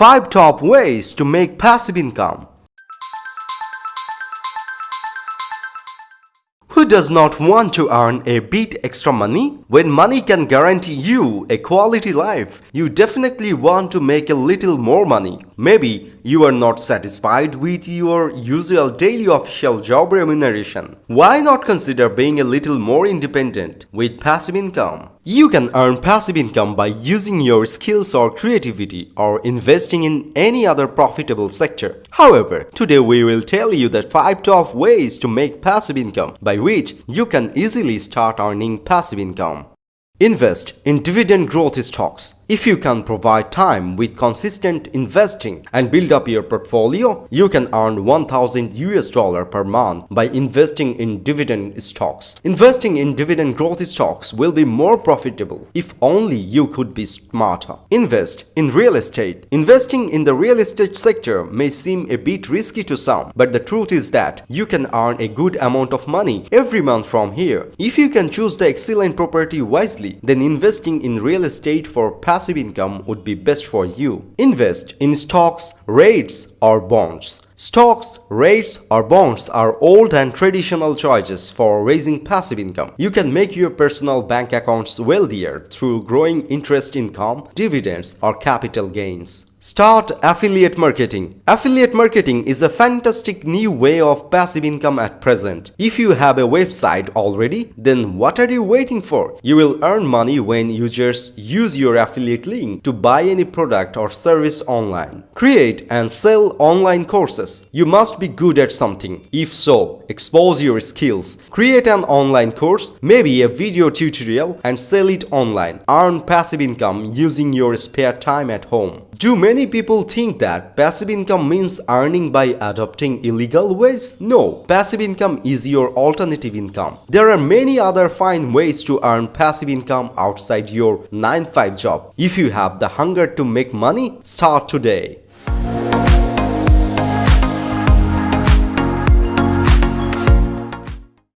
5 top ways to make passive income. Who does not want to earn a bit extra money? When money can guarantee you a quality life, you definitely want to make a little more money. Maybe you are not satisfied with your usual daily official job remuneration. Why not consider being a little more independent with passive income? You can earn passive income by using your skills or creativity or investing in any other profitable sector. However, today we will tell you the 5 top ways to make passive income by which you can easily start earning passive income. Invest in dividend growth stocks. If you can provide time with consistent investing and build up your portfolio, you can earn 1000 US dollar per month by investing in dividend stocks. Investing in dividend growth stocks will be more profitable if only you could be smarter. Invest in real estate. Investing in the real estate sector may seem a bit risky to some, but the truth is that you can earn a good amount of money every month from here. If you can choose the excellent property wisely, then investing in real estate for passive income would be best for you. Invest in stocks, REITs or bonds. Stocks, REITs, or bonds are old and traditional choices for raising passive income. You can make your personal bank accounts wealthier through growing interest income, dividends or capital gains. Start affiliate marketing. Affiliate marketing is a fantastic new way of passive income at present. If you have a website already, then what are you waiting for? You will earn money when users use your affiliate link to buy any product or service online. Create and sell online courses. You must be good at something. If so, expose your skills. Create an online course, maybe a video tutorial and sell it online. Earn passive income using your spare time at home. Do many people think that passive income means earning by adopting illegal ways? No, passive income is your alternative income. There are many other fine ways to earn passive income outside your 9-5 job. If you have the hunger to make money, start today.